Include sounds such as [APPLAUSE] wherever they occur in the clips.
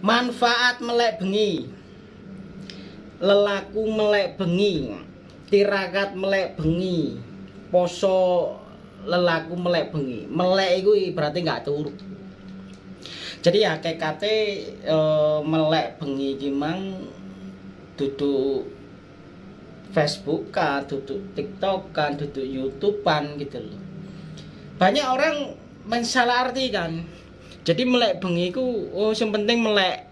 manfaat melek bengi. Lelaku melek bengi. Tirakat melek bengi. Poso lelaku melek bengi. Melek itu berarti nggak turut jadi ya KKT e, melek bengi gimang duduk Facebook kan, duduk TikTok kan, duduk YouTube kan gitu loh. Banyak orang mensalah arti kan. Jadi melek bengi ku oh yang penting melek.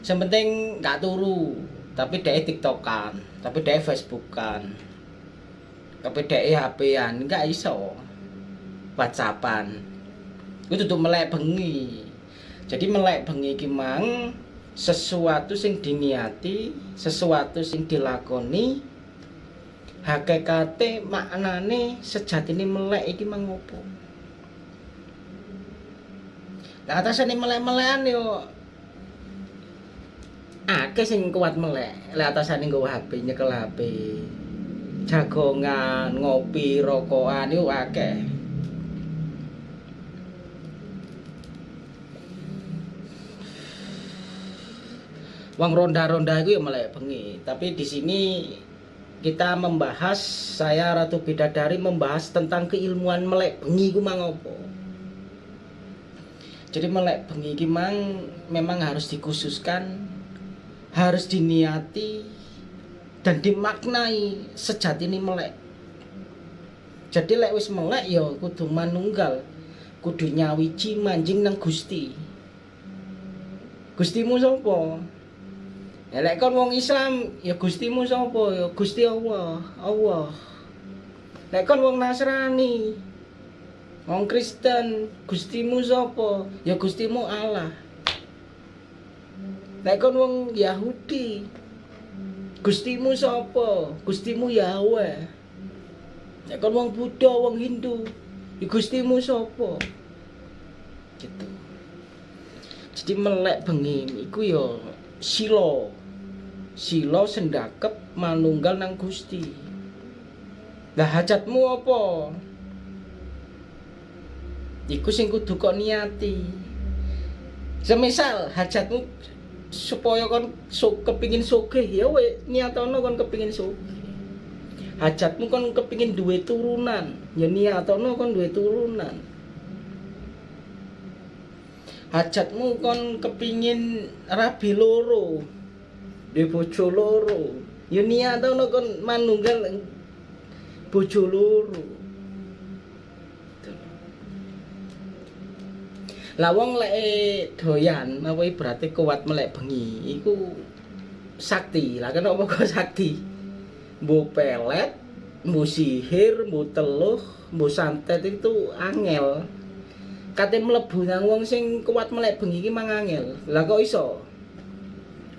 Yang penting nggak turu, tapi dia TikTok kan, tapi dia Facebook kan. Tapi dia HP-an nggak iso. WhatsAppan. Itu tuh melek bengi. Jadi melek bengi ki mang sesuatu sing diniati, sesuatu sing dilakoni hakikate maknane sejatine melek iki mangopo. Lah atasane melek-melekan yo akeh sing kuat melek. Lah atasane nggo HP nyekel HP. Jagongan, ngopi, rokokan yo akeh. Wang ronda-ronda itu ya melek bengi. Tapi di sini kita membahas saya Ratu Bidadari membahas tentang keilmuan melek bengi ku mangopo. Jadi melek bengi ki mang memang harus dikhususkan, harus diniati dan dimaknai sejati ini melek. Jadi lek wis melek ya kudu manunggal, kudu nyawiji manjing nang Gusti. Gustimu sapa? Lek kon wong Islam ya Gustimu sapa? Ya Gusti Allah, Allah. Lek kon wong Nasrani, wong Kristen, Gustimu sapa? Ya Gustimu Allah. Lek kon wong Yahudi, Gustimu sapa? Gustimu Yahweh. Lek kon wong Buddha, wong Hindu, ya Gustimu sapa? Gitu. Jadi melek bengi iku ya sila sila sendakep manunggal nang Gusti. Lah hajatmu apa? Iku sing kudu kok niati. Semisal hajatmu supaya kon so, kepingin sugih ya we niatono kon kepingin sugih. Hajatmu kon kepingin duwe turunan, ya niatono kon duwe turunan. Hajatmu kon kepingin rabi loro, di bojo loro ya niatono kon manunggal bojo loro lah wong lek doyan apa berarti kuat melek bengi iku sakti. Lah kenapa kok [LAUGHS] sakti? Mbu pelet mbu sihir mbu teluh mbu santet itu angel. Kate mlebu nang wong sing kuat melek bengi iki mang angel. Lah kok iso?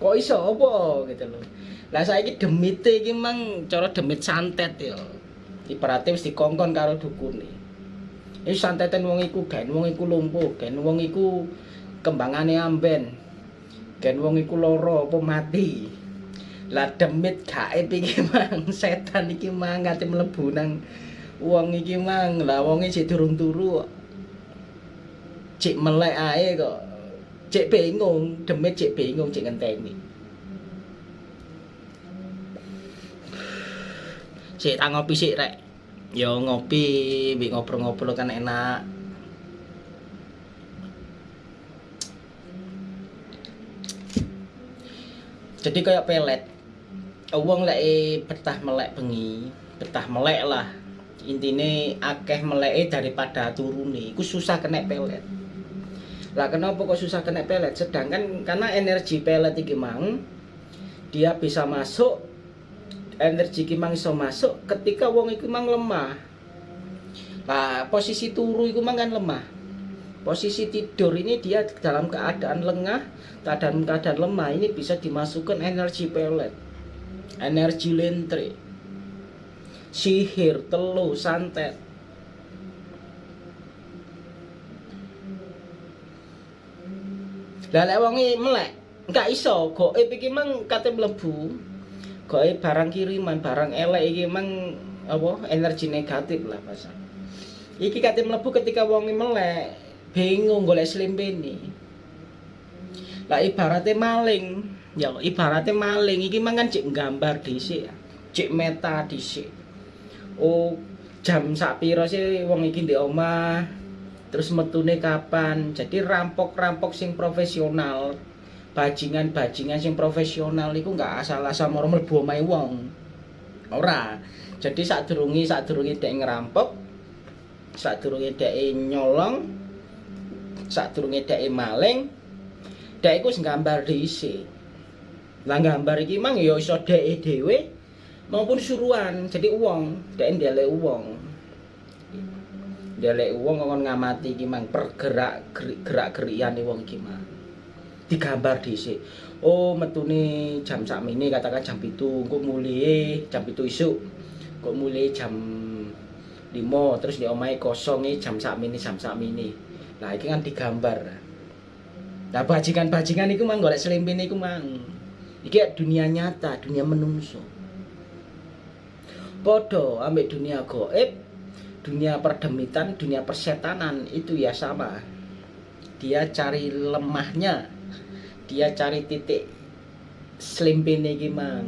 Kok iso apa? Gitu loh lah saiki demite iki mang cara demit santet ya ibaratnya wis dikongkon karo dukune Ini santetan wong iku gen wong iku lumpuh, gen wong iku kembangane amben. Gen wong iku lara apa mati. Lah demit gaib iki mang [LAUGHS] setan iki mang ngati mlebu nang wong iki mang. Lah wonge sik durung turu. Cik melek ae kok. Cik bingung, demit cik bingung cik ngenteni. Tak ngopi sik rek. Yo ngopi, bi ngobrol-ngobrol kan enak. Jadi kayak pelet. Wong lek betah melek bengi, betah melek lah. Intine akeh meleke daripada turune. Iku susah kena pelet. Lah kenapa kok susah kena pelet? Sedangkan karena energi pelet iki mang dia bisa masuk energi iki mang iso masuk ketika wong iku mang lemah. Nah, posisi turu iku mang kan lemah. Posisi tidur ini dia dalam keadaan lengah, keadaan keadaan lemah ini bisa dimasukkan energi pelet. Energi lentre. Sihir, telu, santet. Lah lek wong melek, enggak iso, goib iki mang kate mlebu gawe barang kiriman, barang elek iki emang apa energi negatif lah pasang. Iki kate mlebu ketika wong melek, bingung golek slimpene. lah ibaratnya maling. Ya ibaratnya maling. Iki mangan cek gambar dhisik cek meta dhisik. Oh jam sak piro sih wong iki di omah terus metune kapan? Jadi rampok-rampok sing profesional bajingan-bajingan sing profesional iku nggak asal-asal mau mlebu omahe wong. Ora. Jadi saat durungi dek ngerampok saat durungi dek nyolong saat durungi dek maling dek iku nggambar diisi lah gambar iki mang ya iso dek dhewe maupun suruhan. Jadi uang dek ndelek uang ndelek uang ngomong ngamati iki mang pergerak gerak gerian wong iki mang digambar dhisik. Oh, metune jam sak ini katakan jam itu, kok mulai jam itu isu, kok mulai jam lima terus di omai kosong jam sak ini jam sak ini. Nah, ini kan digambar. Nah, bajingan-bajingan itu mang golek selimpin itu mang. Iki dunia nyata, dunia menungso. Podo ambek dunia goib, dunia perdemitan, dunia persetanan itu ya sama. Dia cari lemahnya dia cari titik selimpine iki mang.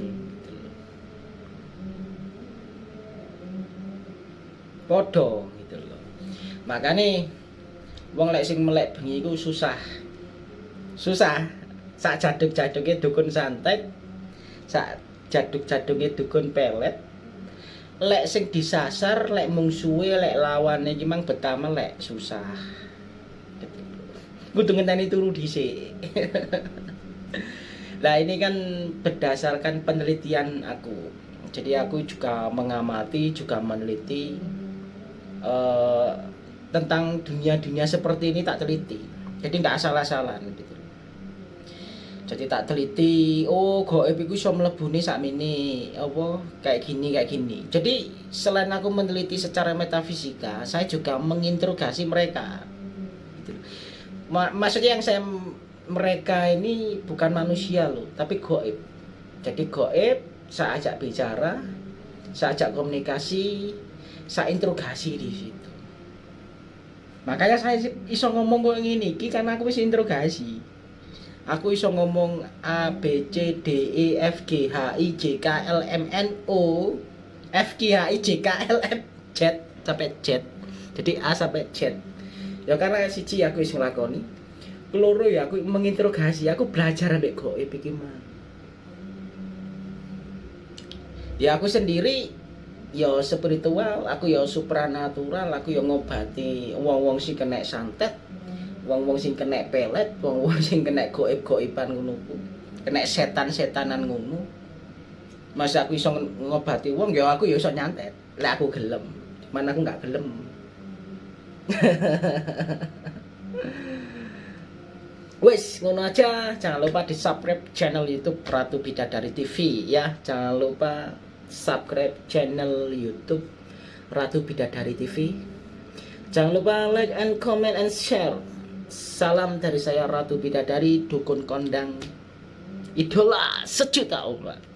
Podo gitu loh. Makanya wong lek sing melek bengi iku susah. Susah. Sak jaduk-jaduke dukun santet sak jaduk-jaduke dukun pelet. Lek sing disasar lek mungsuhe lek lawane iki mang betama lek susah kudu ngenteni turu dhisik. Nah ini kan berdasarkan penelitian aku. Jadi aku juga mengamati, juga meneliti uh, Tentang dunia-dunia seperti ini tak teliti. Jadi nggak asal-asalan gitu. Jadi tak teliti oh goib iku iso mlebune sakmene apa kayak gini kayak gini. Jadi selain aku meneliti secara metafisika saya juga menginterogasi mereka maksudnya yang saya mereka ini bukan manusia loh tapi goib. Jadi goib saya ajak bicara saya ajak komunikasi saya interogasi di situ. Makanya saya iso ngomong kok ini karena aku bisa interogasi. Aku iso ngomong A B C D E F G H I J K L M N O. F G H I J K L M Z sampai Z. Jadi A sampai Z ya karena siji aku wis nglakoni keloro ya aku menginterogasi aku belajar ambek goib iki mah ya aku sendiri ya spiritual aku ya supranatural aku ya ngobati wong-wong sing kena santet wong-wong sing kena pelet wong-wong sing kena goib-goiban ngono kena setan-setanan ngono. Masa aku iso ngobati wong ya aku ya iso nyantet. Lek aku gelem. Mana aku nggak gelem [LAUGHS] Wes, ngono aja. Jangan lupa di subscribe channel YouTube Ratu Bidadari TV ya. Jangan lupa subscribe channel YouTube Ratu Bidadari TV. Jangan lupa like and comment and share. Salam dari saya Ratu Bidadari, dukun kondang idola sejuta umat.